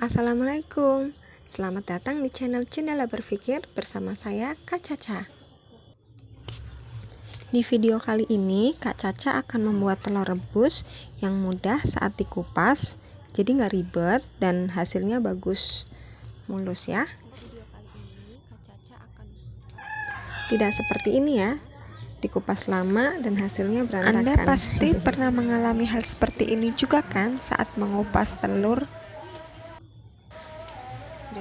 Assalamualaikum. Selamat datang di channel Cendela Berpikir bersama saya Kak Caca. Di video kali ini Kak Caca akan membuat telur rebus yang mudah saat dikupas Jadi nggak ribet dan hasilnya bagus. Mulus ya. Tidak seperti ini ya. Dikupas lama dan hasilnya berantakan. Anda pasti pernah mengalami hal seperti ini juga kan saat mengupas telur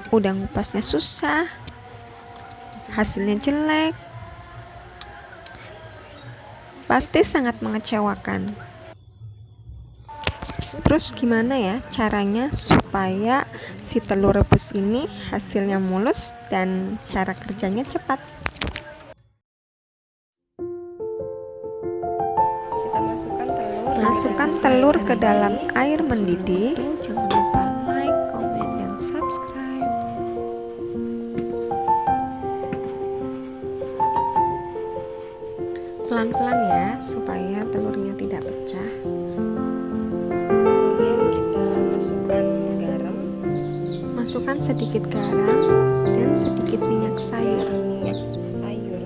udah ngupasnya susah. Hasilnya jelek. Pasti sangat mengecewakan. Terus gimana ya caranya supaya si telur rebus ini hasilnya mulus dan cara kerjanya cepat? Masukkan telur ke dalam air mendidih pelan-pelan ya supaya telurnya tidak pecah. Kemudian kita masukkan garam. Masukkan sedikit garam dan sedikit minyak sayur. Minyak sayur.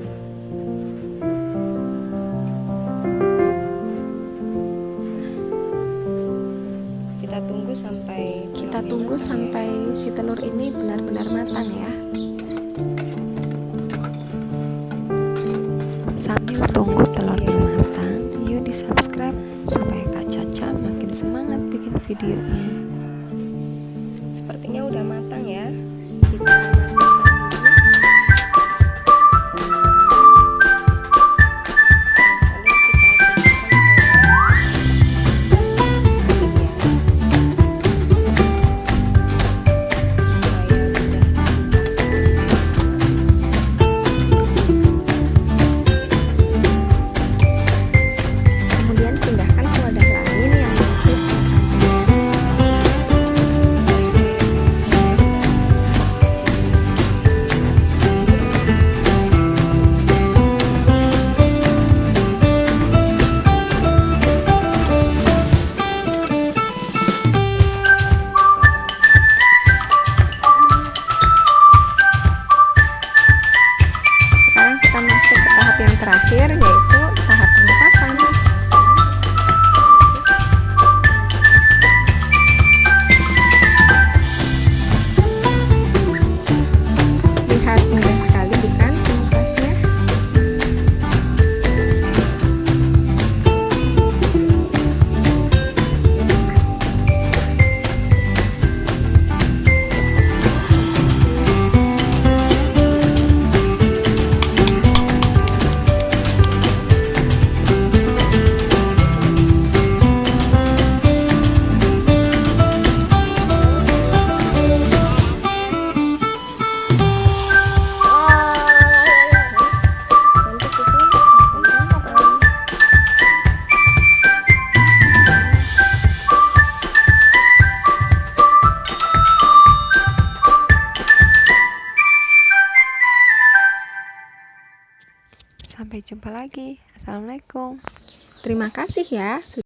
Kita tunggu sampai kita tunggu sampai si telur ini benar-benar matang ya. Sambil subscribe supaya Kak Caca makin semangat bikin videonya. Sepertinya udah matang ya. Kita Sampai jumpa lagi. Assalamualaikum. Terima kasih ya